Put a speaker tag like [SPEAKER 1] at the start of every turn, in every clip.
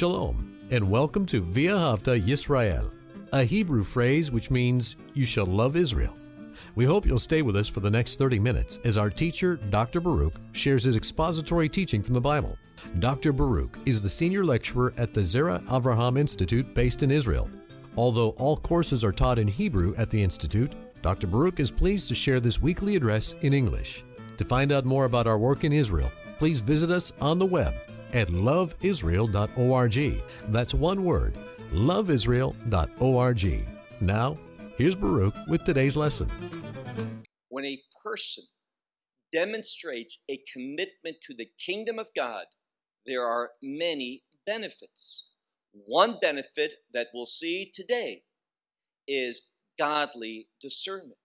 [SPEAKER 1] Shalom, and welcome to V'ahavta Yisrael, a Hebrew phrase which means you shall love Israel. We hope you'll stay with us for the next 30 minutes as our teacher, Dr. Baruch, shares his expository teaching from the Bible. Dr. Baruch is the senior lecturer at the Zera Avraham Institute based in Israel. Although all courses are taught in Hebrew at the Institute, Dr. Baruch is pleased to share this weekly address in English. To find out more about our work in Israel, please visit us on the web at loveisrael.org. That's one word, loveisrael.org. Now, here's Baruch with today's lesson.
[SPEAKER 2] When a person demonstrates a commitment to the kingdom of God, there are many benefits. One benefit that we'll see today is godly discernment.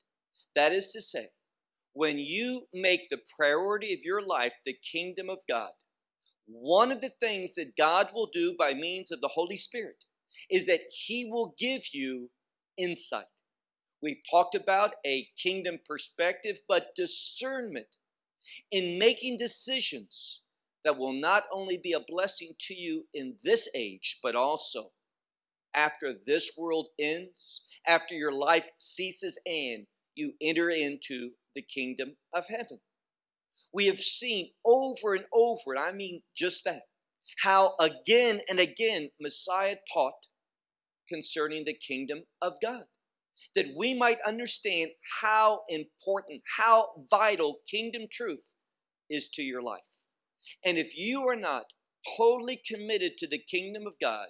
[SPEAKER 2] That is to say, when you make the priority of your life the kingdom of God, one of the things that God will do by means of the Holy Spirit is that He will give you insight. We've talked about a kingdom perspective, but discernment in making decisions that will not only be a blessing to you in this age, but also after this world ends, after your life ceases and you enter into the kingdom of heaven we have seen over and over, and I mean just that, how again and again Messiah taught concerning the kingdom of God. That we might understand how important, how vital kingdom truth is to your life. And if you are not totally committed to the kingdom of God,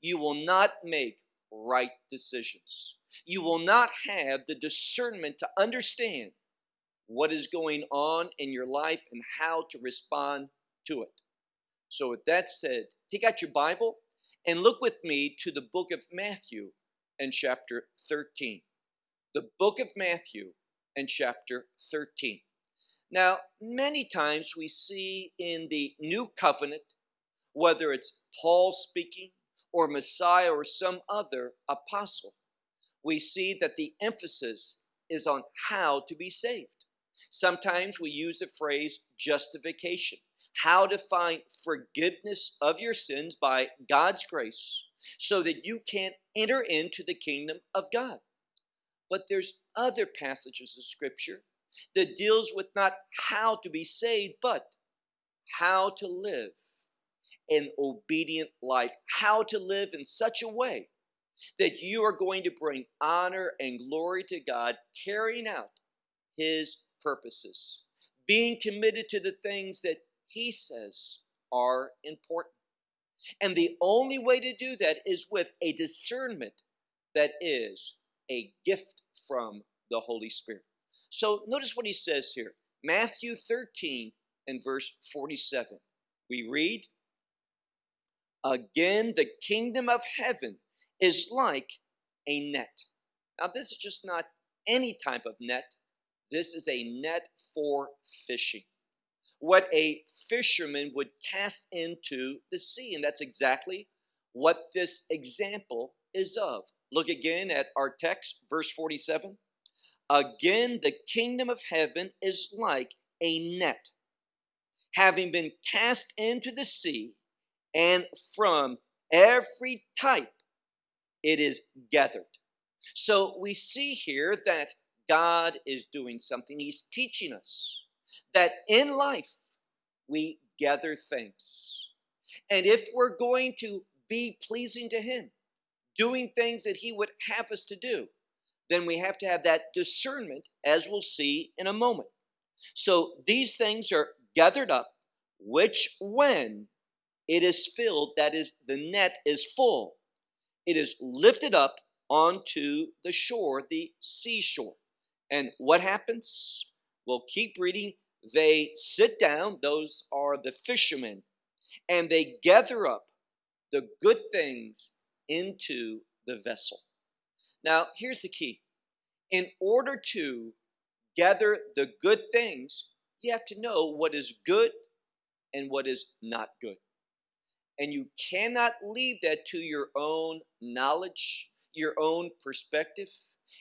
[SPEAKER 2] you will not make right decisions. You will not have the discernment to understand what is going on in your life and how to respond to it. So, with that said, take out your Bible and look with me to the book of Matthew and chapter 13. The book of Matthew and chapter 13. Now, many times we see in the new covenant, whether it's Paul speaking or Messiah or some other apostle, we see that the emphasis is on how to be saved. Sometimes we use the phrase justification, how to find forgiveness of your sins by God's grace so that you can enter into the kingdom of God. But there's other passages of scripture that deals with not how to be saved, but how to live an obedient life, how to live in such a way that you are going to bring honor and glory to God, carrying out His purposes, being committed to the things that He says are important. And the only way to do that is with a discernment that is a gift from the Holy Spirit. So notice what he says here Matthew 13 and verse 47. We read, Again, the kingdom of heaven is like a net. Now, this is just not any type of net, this is a net for fishing. What a fisherman would cast into the sea. And that's exactly what this example is of. Look again at our text, verse 47. Again, the kingdom of heaven is like a net, having been cast into the sea, and from every type it is gathered. So we see here that God is doing something. He's teaching us that in life we gather things. And if we're going to be pleasing to Him, doing things that He would have us to do, then we have to have that discernment, as we'll see in a moment. So these things are gathered up, which when it is filled, that is, the net is full, it is lifted up onto the shore, the seashore. And what happens? We'll keep reading. They sit down, those are the fishermen, and they gather up the good things into the vessel. Now, here's the key in order to gather the good things, you have to know what is good and what is not good. And you cannot leave that to your own knowledge, your own perspective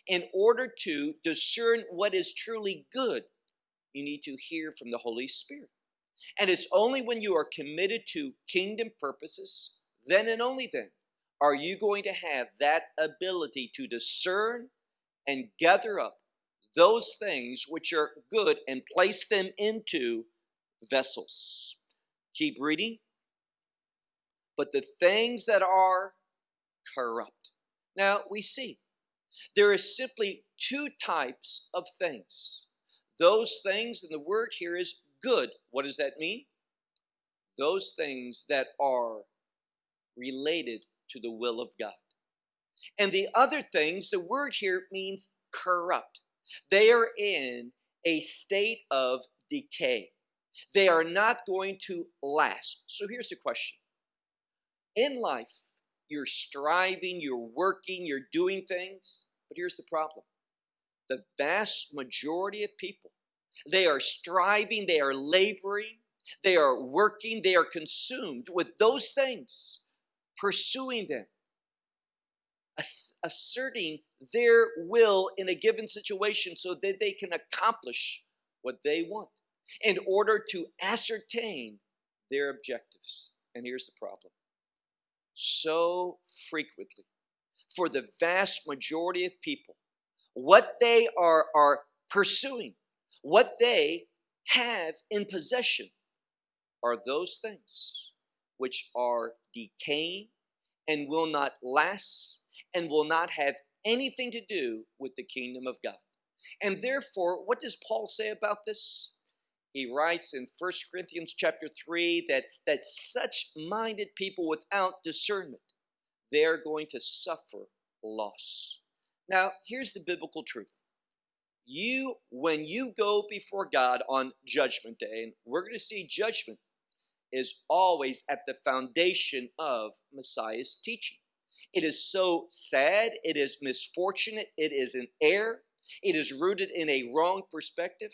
[SPEAKER 2] in order to discern what is truly good, you need to hear from the Holy Spirit. And it's only when you are committed to kingdom purposes then and only then are you going to have that ability to discern and gather up those things which are good and place them into vessels. Keep reading. But the things that are corrupt. Now we see there is simply two types of things. Those things, and the word here is good. What does that mean? Those things that are related to the will of God. And the other things, the word here means corrupt. They are in a state of decay. They are not going to last. So here's the question In life, you're striving, you're working, you're doing things, but here's the problem the vast majority of people, they are striving, they are laboring, they are working, they are consumed with those things, pursuing them, asserting their will in a given situation so that they can accomplish what they want in order to ascertain their objectives. And here's the problem so frequently, for the vast majority of people, what they are, are pursuing, what they have in possession, are those things which are decaying and will not last and will not have anything to do with the kingdom of God. And therefore, what does Paul say about this? He writes in First Corinthians chapter 3 that, that such minded people without discernment, they're going to suffer loss. Now, here's the biblical truth. You, when you go before God on judgment day, and we're going to see judgment is always at the foundation of Messiah's teaching. It is so sad, it is misfortunate, it is an error, it is rooted in a wrong perspective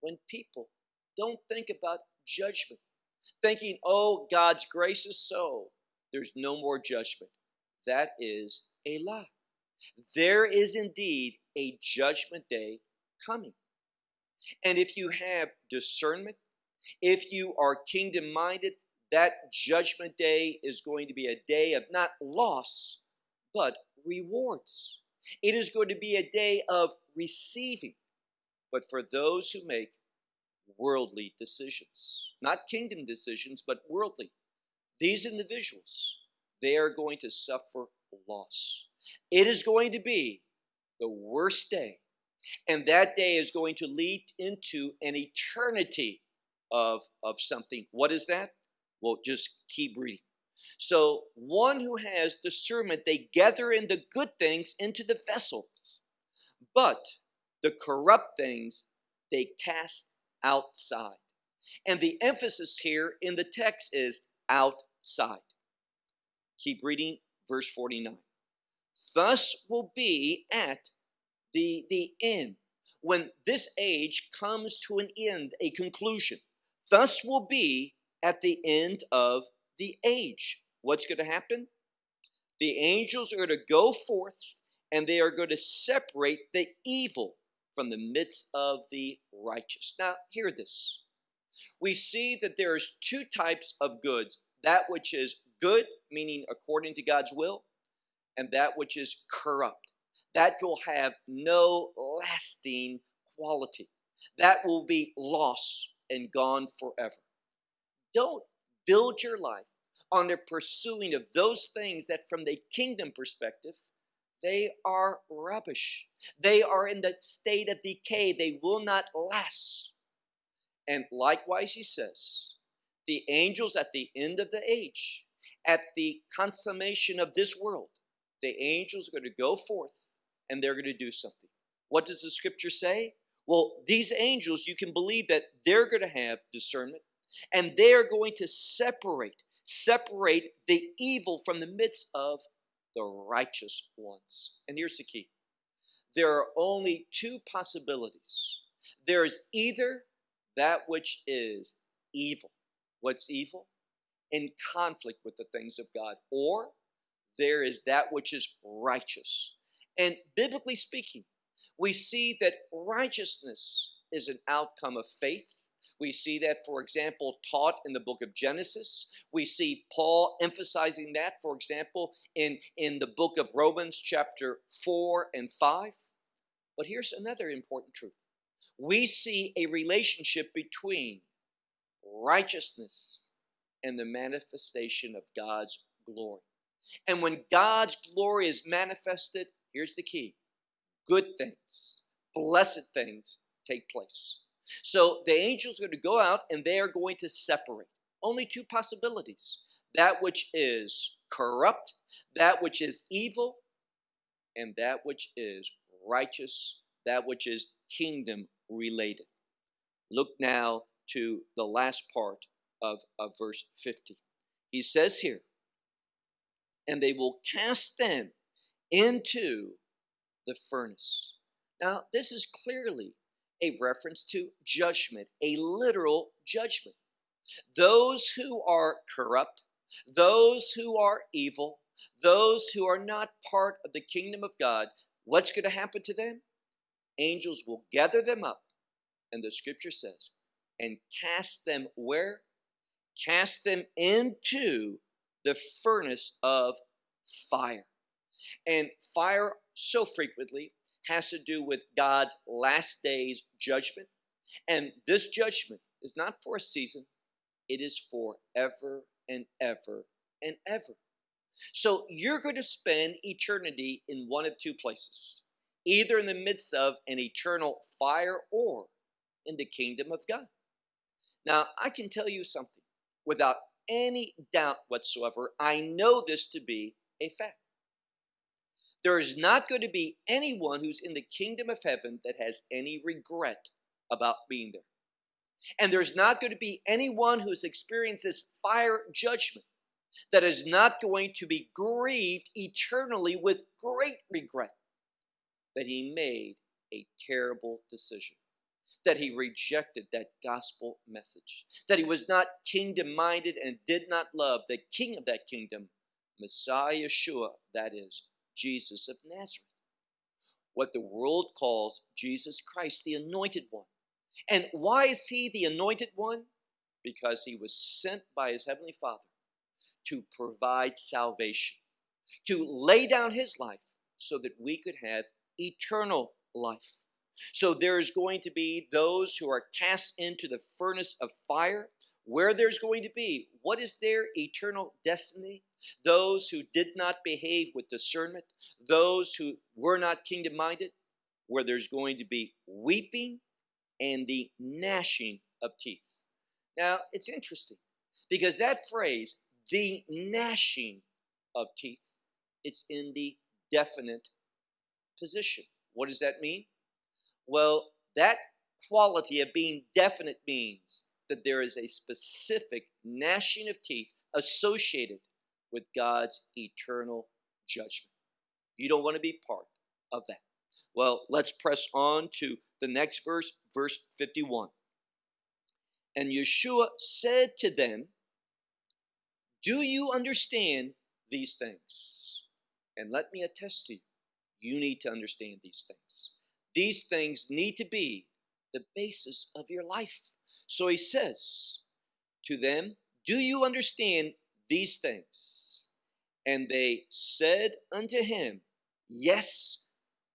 [SPEAKER 2] when people don't think about judgment, thinking, oh, God's grace is so, there's no more judgment. That is a lie. There is indeed a judgment day coming. And if you have discernment, if you are kingdom minded, that judgment day is going to be a day of not loss, but rewards. It is going to be a day of receiving, but for those who make worldly decisions, not kingdom decisions, but worldly. These individuals, they are going to suffer loss. It is going to be the worst day, and that day is going to lead into an eternity of, of something. What is that? Well, just keep reading. So, one who has discernment, they gather in the good things into the vessels, but the corrupt things they cast outside. And the emphasis here in the text is outside. Keep reading verse 49. Thus will be at the, the end, when this age comes to an end, a conclusion. Thus will be at the end of the age. What's going to happen? The angels are to go forth and they are going to separate the evil from the midst of the righteous. Now, hear this. We see that there's two types of goods that which is good, meaning according to God's will, and that which is corrupt. That will have no lasting quality. That will be lost and gone forever. Don't build your life on the pursuing of those things that, from the kingdom perspective, they are rubbish. They are in the state of decay. They will not last. And likewise, he says, the angels at the end of the age, at the consummation of this world, the angels are going to go forth and they're going to do something. What does the scripture say? Well, these angels, you can believe that they're going to have discernment and they're going to separate, separate the evil from the midst of the righteous ones. And here's the key there are only two possibilities. There is either that which is evil. What's evil? In conflict with the things of God. Or there is that which is righteous. And biblically speaking, we see that righteousness is an outcome of faith. We see that, for example, taught in the book of Genesis. We see Paul emphasizing that, for example, in, in the book of Romans, chapter 4 and 5. But here's another important truth we see a relationship between righteousness and the manifestation of God's glory. And when God's glory is manifested, here's the key good things, blessed things take place. So the angels are going to go out and they are going to separate. Only two possibilities that which is corrupt, that which is evil, and that which is righteous, that which is kingdom related. Look now to the last part of, of verse 50. He says here, and they will cast them into the furnace. Now, this is clearly a reference to judgment, a literal judgment. Those who are corrupt, those who are evil, those who are not part of the kingdom of God, what's going to happen to them? Angels will gather them up, and the scripture says, and cast them where? Cast them into the furnace of fire. And fire so frequently has to do with God's last days judgment. And this judgment is not for a season, it is for ever and ever and ever. So you're going to spend eternity in one of two places either in the midst of an eternal fire or in the kingdom of God. Now, I can tell you something without any doubt whatsoever. I know this to be a fact. There is not going to be anyone who's in the kingdom of heaven that has any regret about being there. And there's not going to be anyone who's experienced this fire judgment that is not going to be grieved eternally with great regret that he made a terrible decision, that he rejected that gospel message, that he was not kingdom minded and did not love the king of that kingdom, Messiah Yeshua, that is, Jesus of Nazareth. What the world calls Jesus Christ, the anointed one. And why is he the anointed one? Because he was sent by his heavenly Father to provide salvation, to lay down his life so that we could have eternal life. So there is going to be those who are cast into the furnace of fire, where there's going to be what is their eternal destiny? those who did not behave with discernment, those who were not kingdom minded, where there's going to be weeping and the gnashing of teeth. Now, it's interesting because that phrase, the gnashing of teeth, it's in the definite position. What does that mean? Well, that quality of being definite means that there is a specific gnashing of teeth associated with God's eternal judgment. You don't want to be part of that. Well, let's press on to the next verse, verse 51. And Yeshua said to them, Do you understand these things? And let me attest to you, you need to understand these things. These things need to be the basis of your life. So he says to them, Do you understand these things. And they said unto him, Yes.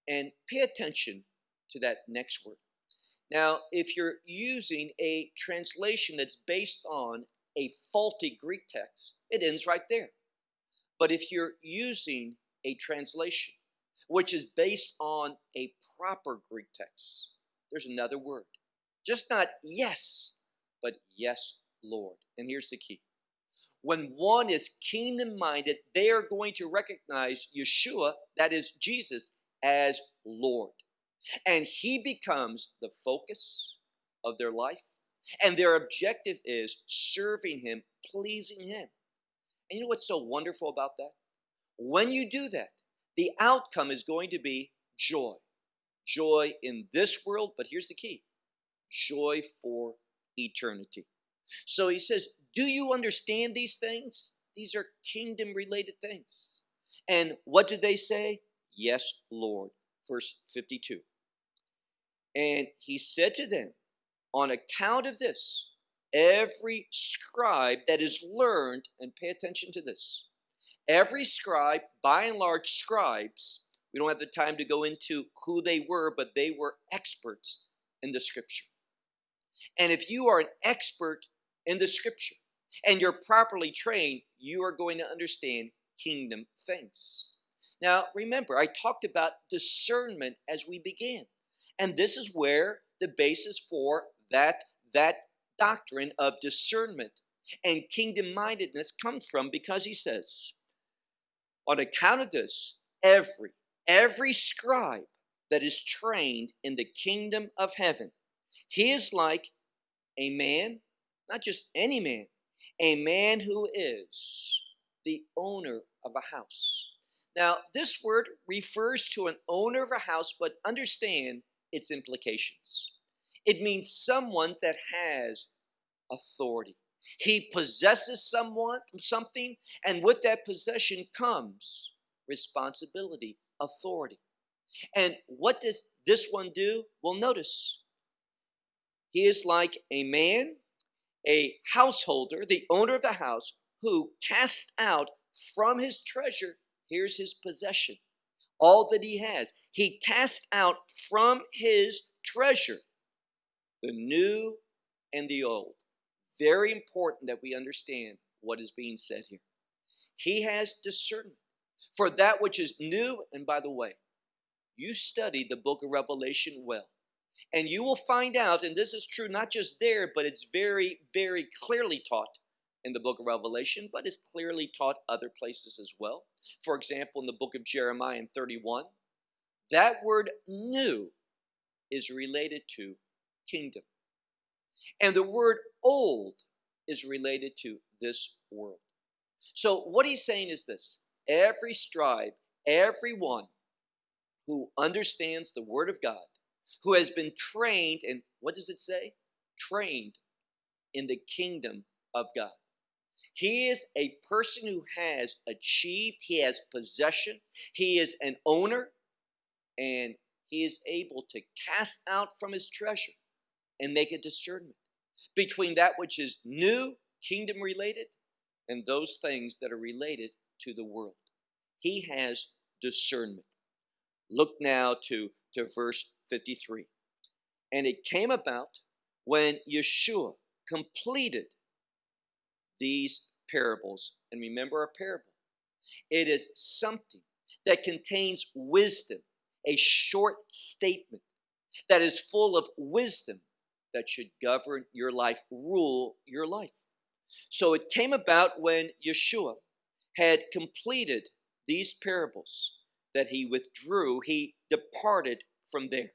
[SPEAKER 2] And pay attention to that next word. Now, if you're using a translation that's based on a faulty Greek text, it ends right there. But if you're using a translation which is based on a proper Greek text, there's another word. Just not yes, but yes, Lord. And here's the key when one is kingdom minded, they are going to recognize Yeshua, that is Jesus, as Lord. And he becomes the focus of their life. And their objective is serving him, pleasing him. And you know what's so wonderful about that? When you do that, the outcome is going to be joy. Joy in this world, but here's the key joy for eternity. So he says, do you understand these things? These are kingdom related things. And what do they say? Yes, Lord. Verse 52. And he said to them, On account of this, every scribe that is learned, and pay attention to this, every scribe, by and large, scribes, we don't have the time to go into who they were, but they were experts in the scripture. And if you are an expert in the scripture and you're properly trained, you are going to understand kingdom things. Now, remember, I talked about discernment as we began. And this is where the basis for that, that doctrine of discernment and kingdom mindedness comes from because he says, on account of this, every, every scribe that is trained in the kingdom of heaven, he is like a man, not just any man, a man who is the owner of a house. Now, this word refers to an owner of a house, but understand its implications. It means someone that has authority. He possesses someone, something, and with that possession comes responsibility, authority. And what does this one do? Well, notice he is like a man, a householder, the owner of the house, who casts out from his treasure, here's his possession, all that he has. He casts out from his treasure the new and the old. Very important that we understand what is being said here. He has discernment for that which is new. And by the way, you study the book of Revelation well. And you will find out, and this is true not just there, but it's very, very clearly taught in the book of Revelation, but is clearly taught other places as well. For example, in the book of Jeremiah in 31, that word new is related to kingdom. And the word old is related to this world. So, what he's saying is this every scribe, everyone who understands the Word of God, who has been trained, and what does it say? Trained in the kingdom of God. He is a person who has achieved, he has possession, he is an owner, and he is able to cast out from his treasure and make a discernment between that which is new, kingdom related, and those things that are related to the world. He has discernment. Look now to, to verse 53. And it came about when Yeshua completed these parables. And remember a parable. It is something that contains wisdom, a short statement that is full of wisdom that should govern your life, rule your life. So it came about when Yeshua had completed these parables that he withdrew, he departed from there.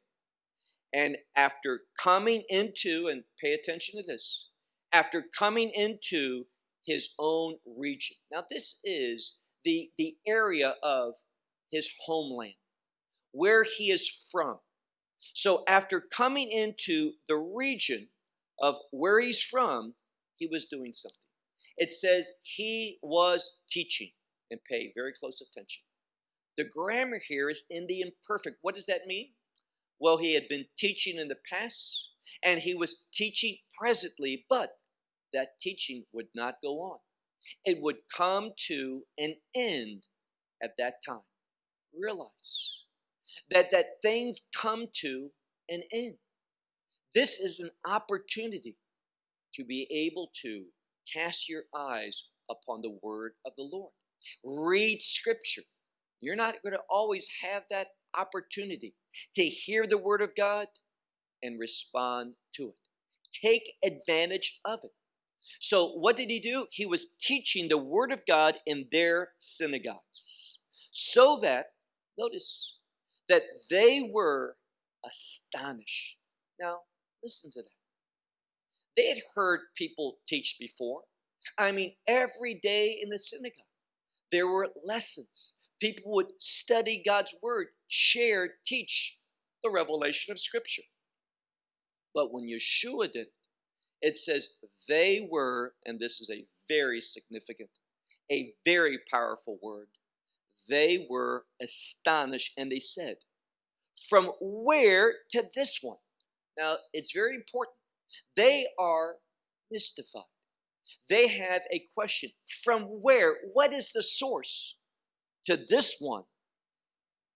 [SPEAKER 2] And after coming into, and pay attention to this, after coming into his own region. Now, this is the, the area of his homeland, where he is from. So after coming into the region of where he's from, he was doing something. It says he was teaching, and pay very close attention. The grammar here is in the imperfect. What does that mean? Well, he had been teaching in the past, and he was teaching presently, but that teaching would not go on. It would come to an end at that time. Realize that, that things come to an end. This is an opportunity to be able to cast your eyes upon the word of the Lord. Read scripture. You're not going to always have that opportunity to hear the word of God and respond to it. Take advantage of it. So, what did he do? He was teaching the word of God in their synagogues so that, notice, that they were astonished. Now, listen to that. They had heard people teach before. I mean, every day in the synagogue, there were lessons. People would study God's word, share, teach the revelation of Scripture. But when Yeshua did it, it says they were, and this is a very significant, a very powerful word, they were astonished and they said, From where to this one? Now, it's very important They are mystified. They have a question from where? What is the source to this one?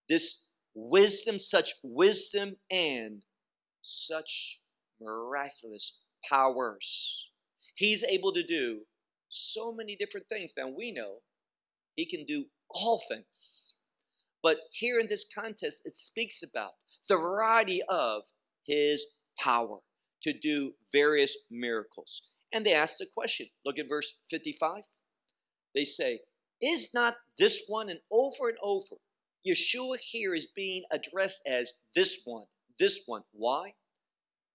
[SPEAKER 2] This wisdom, such wisdom, and such miraculous powers. He's able to do so many different things. Now we know he can do all things. But here in this context, it speaks about the variety of his power to do various miracles. And they ask the question look at verse 55. They say, Is not this one, and over and over, Yeshua here is being addressed as this one, this one. Why?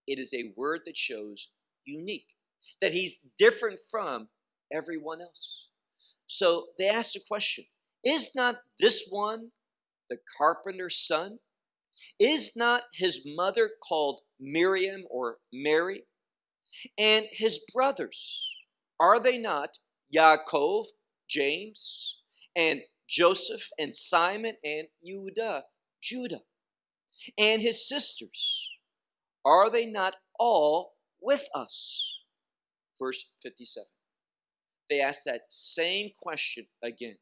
[SPEAKER 2] It is a word that shows unique, that he's different from everyone else. So they ask the question Is not this one the carpenter's son? Is not his mother called Miriam or Mary? And his brothers, are they not Yaakov, James, and Joseph, and Simon, and Judah, Judah? And his sisters, are they not all with us? Verse 57. They ask that same question again.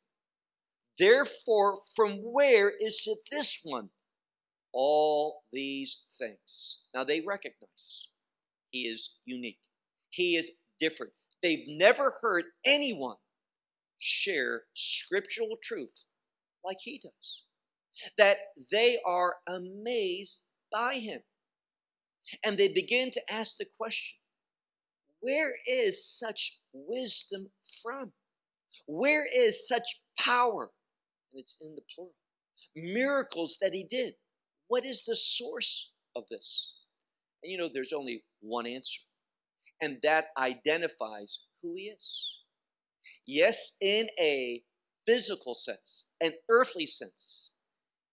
[SPEAKER 2] Therefore, from where is it this one? All these things. Now they recognize he is unique. He is different. They've never heard anyone share scriptural truth like he does. That they are amazed by him. And they begin to ask the question where is such wisdom from? Where is such power? It's in the plural. Miracles that he did. What is the source of this? And you know, there's only one answer, and that identifies who he is. Yes, in a physical sense, an earthly sense,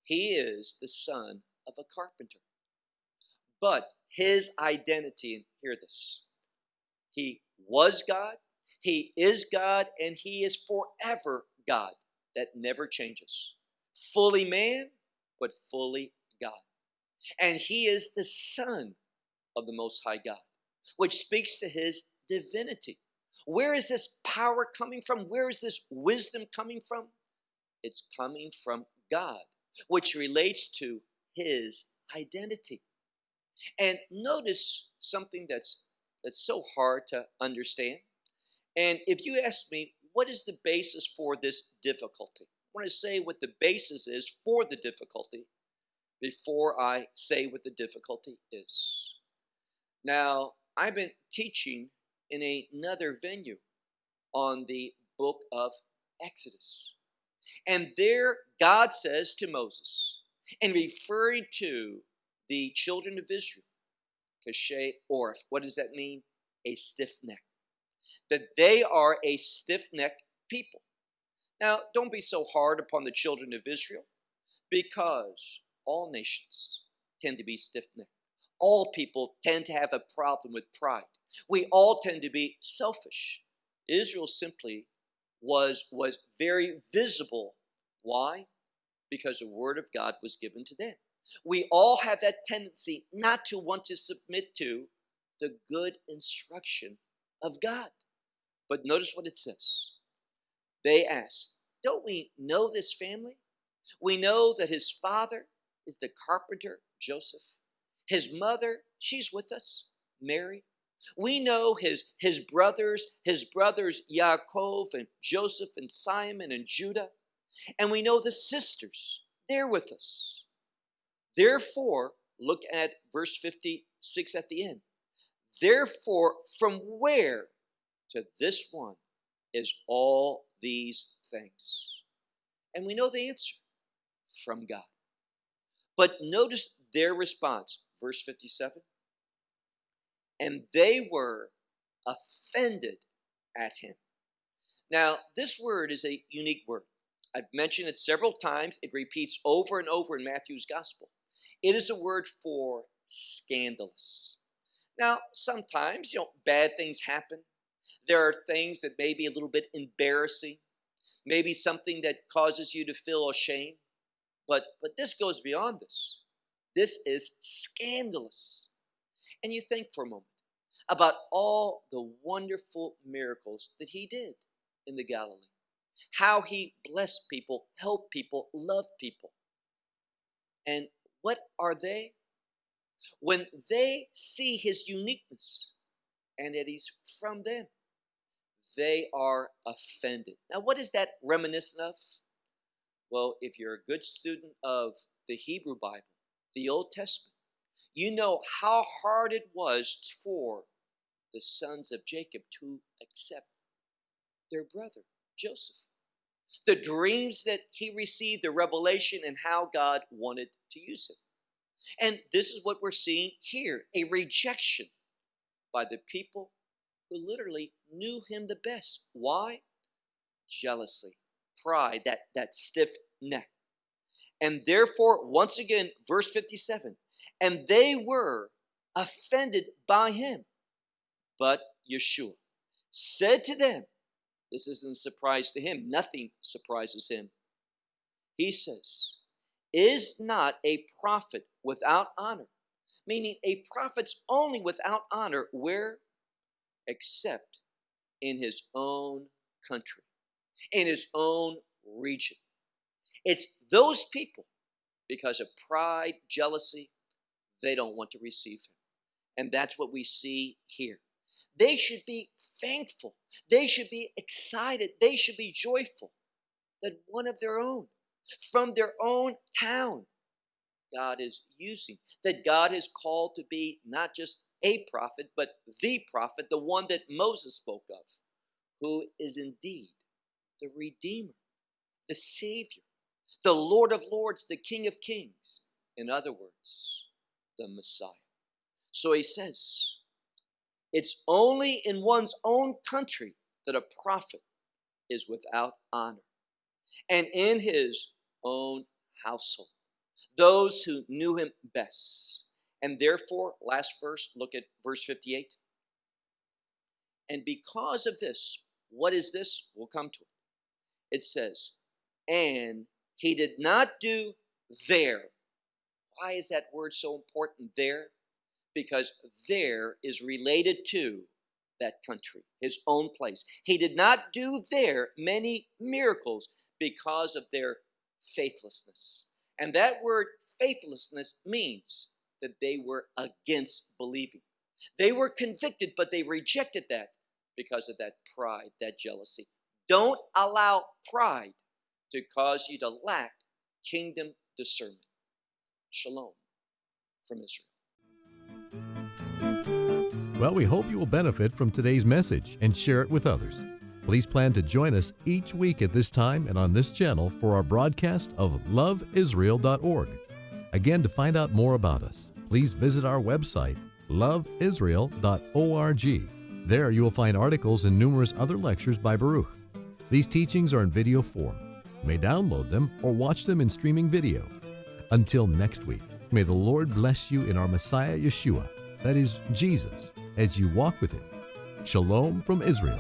[SPEAKER 2] he is the son of a carpenter. But his identity, and hear this, he was God, he is God, and he is forever God that never changes. Fully man, but fully God. And he is the Son of the Most High God, which speaks to his divinity. Where is this power coming from? Where is this wisdom coming from? It's coming from God, which relates to his identity. And notice something that's that's so hard to understand. And if you ask me, what is the basis for this difficulty? I want to say what the basis is for the difficulty before I say what the difficulty is. Now, I've been teaching in another venue on the book of Exodus. And there, God says to Moses, and referring to the children of Israel, Kashe Orf, what does that mean? A stiff neck. That they are a stiff necked people. Now, don't be so hard upon the children of Israel because all nations tend to be stiff necked all people tend to have a problem with pride. We all tend to be selfish. Israel simply was, was very visible. Why? Because the word of God was given to them. We all have that tendency not to want to submit to the good instruction of God. But notice what it says. They ask, Don't we know this family? We know that his father is the carpenter, Joseph. His mother, she's with us, Mary. We know his, his brothers, his brothers Yaakov and Joseph and Simon and Judah. And we know the sisters, they're with us. Therefore, look at verse 56 at the end. Therefore, from where to this one is all these things? And we know the answer from God. But notice their response verse 57. And they were offended at him. Now, this word is a unique word. I've mentioned it several times. It repeats over and over in Matthew's gospel. It is a word for scandalous. Now, sometimes, you know, bad things happen. There are things that may be a little bit embarrassing, maybe something that causes you to feel ashamed. But, but this goes beyond this. This is scandalous. And you think for a moment, about all the wonderful miracles that he did in the Galilee, how he blessed people, helped people, loved people. And what are they? When they see his uniqueness and that he's from them, they are offended. Now, what is that reminiscent of? Well, if you're a good student of the Hebrew Bible, the Old Testament, you know how hard it was for the sons of Jacob to accept their brother, Joseph. The dreams that he received, the revelation, and how God wanted to use him. And this is what we're seeing here a rejection by the people who literally knew him the best. Why? Jealousy, pride, that, that stiff neck. And therefore, once again, verse 57 and they were offended by him. But Yeshua said to them, This isn't a surprise to him, nothing surprises him. He says, Is not a prophet without honor? Meaning, a prophet's only without honor where? Except in his own country, in his own region. It's those people, because of pride, jealousy, they don't want to receive him. And that's what we see here. They should be thankful. They should be excited. They should be joyful that one of their own, from their own town, God is using. That God is called to be not just a prophet, but the prophet, the one that Moses spoke of, who is indeed the Redeemer, the Savior, the Lord of Lords, the King of Kings. In other words, the Messiah. So he says, it's only in one's own country that a prophet is without honor, and in his own household, those who knew him best. And therefore, last verse, look at verse 58. And because of this, what is this? We'll come to it. It says, and he did not do there why is that word so important there? Because there is related to that country, his own place. He did not do there many miracles because of their faithlessness. And that word faithlessness means that they were against believing. They were convicted, but they rejected that because of that pride, that jealousy. Don't allow pride to cause you to lack kingdom discernment. Shalom from Israel.
[SPEAKER 1] Well, we hope you will benefit from today's message and share it with others. Please plan to join us each week at this time and on this channel for our broadcast of loveisrael.org. Again, to find out more about us, please visit our website, loveisrael.org. There you will find articles and numerous other lectures by Baruch. These teachings are in video form. You may download them or watch them in streaming video. Until next week, may the Lord bless you in our Messiah Yeshua, that is, Jesus, as you walk with Him. Shalom from Israel.